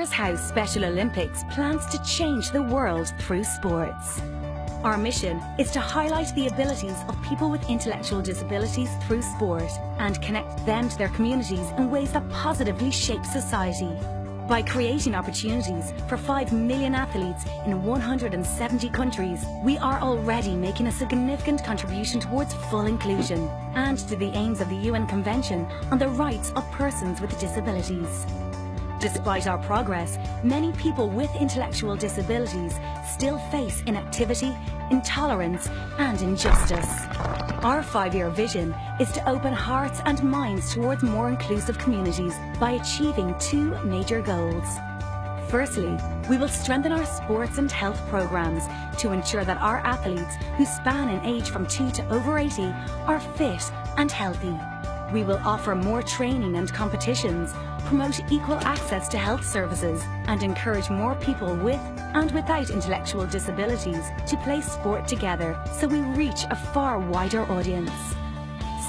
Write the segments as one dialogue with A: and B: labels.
A: Here's how Special Olympics plans to change the world through sports. Our mission is to highlight the abilities of people with intellectual disabilities through sport and connect them to their communities in ways that positively shape society. By creating opportunities for 5 million athletes in 170 countries, we are already making a significant contribution towards full inclusion and to the aims of the UN Convention on the Rights of Persons with Disabilities. Despite our progress, many people with intellectual disabilities still face inactivity, intolerance and injustice. Our five-year vision is to open hearts and minds towards more inclusive communities by achieving two major goals. Firstly, we will strengthen our sports and health programs to ensure that our athletes who span in age from 2 to over 80 are fit and healthy. We will offer more training and competitions, promote equal access to health services and encourage more people with and without intellectual disabilities to play sport together so we reach a far wider audience.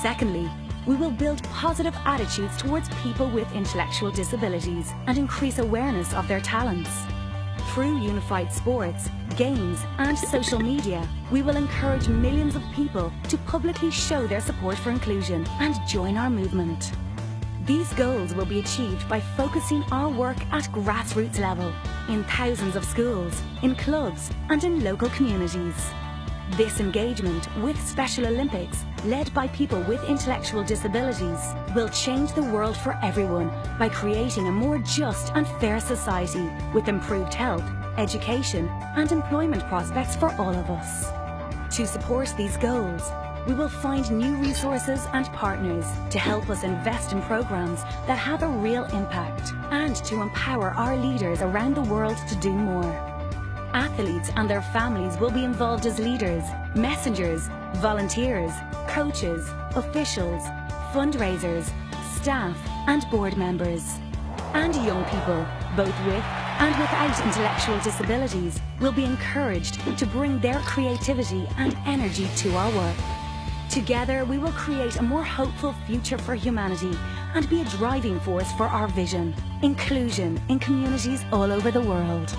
A: Secondly, we will build positive attitudes towards people with intellectual disabilities and increase awareness of their talents. Through unified sports, games and social media, we will encourage millions of people to publicly show their support for inclusion and join our movement. These goals will be achieved by focusing our work at grassroots level, in thousands of schools, in clubs and in local communities. This engagement with Special Olympics, led by people with intellectual disabilities, will change the world for everyone by creating a more just and fair society with improved health, education and employment prospects for all of us. To support these goals, we will find new resources and partners to help us invest in programs that have a real impact and to empower our leaders around the world to do more. Athletes and their families will be involved as leaders, messengers, volunteers, coaches, officials, fundraisers, staff and board members. And young people, both with and without intellectual disabilities, will be encouraged to bring their creativity and energy to our work. Together, we will create a more hopeful future for humanity and be a driving force for our vision, inclusion in communities all over the world.